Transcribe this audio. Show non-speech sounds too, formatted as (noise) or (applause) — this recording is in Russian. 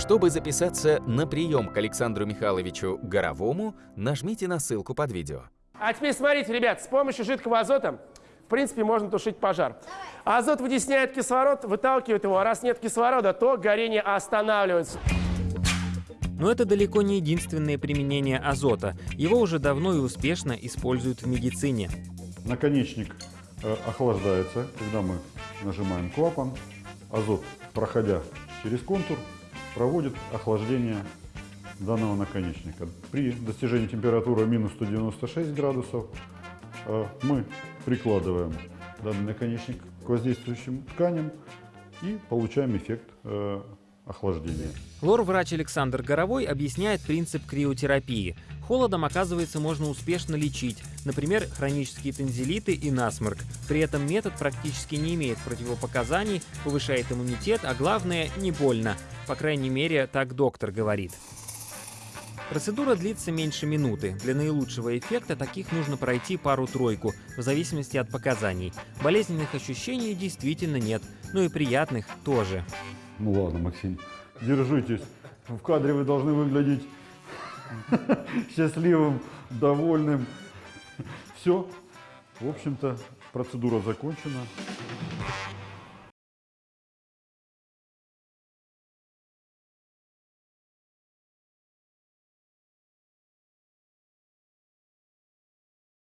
Чтобы записаться на прием к Александру Михайловичу Горовому, нажмите на ссылку под видео. А теперь смотрите, ребят, с помощью жидкого азота, в принципе, можно тушить пожар. Азот вытесняет кислород, выталкивает его, а раз нет кислорода, то горение останавливается. Но это далеко не единственное применение азота. Его уже давно и успешно используют в медицине. Наконечник э, охлаждается, когда мы нажимаем клапан. Азот, проходя через контур, проводит охлаждение данного наконечника. При достижении температуры минус 196 градусов э, мы прикладываем данный наконечник к воздействующим тканям и получаем эффект э, охлаждения. Лор-врач Александр Горовой объясняет принцип криотерапии. Холодом, оказывается, можно успешно лечить, например, хронические тензилиты и насморк. При этом метод практически не имеет противопоказаний, повышает иммунитет, а главное, не больно. По крайней мере, так доктор говорит. Процедура длится меньше минуты. Для наилучшего эффекта таких нужно пройти пару-тройку, в зависимости от показаний. Болезненных ощущений действительно нет, но и приятных тоже. Ну ладно, Максим, держитесь. В кадре вы должны выглядеть (laughs) счастливым, довольным. Все. В общем-то, процедура закончена.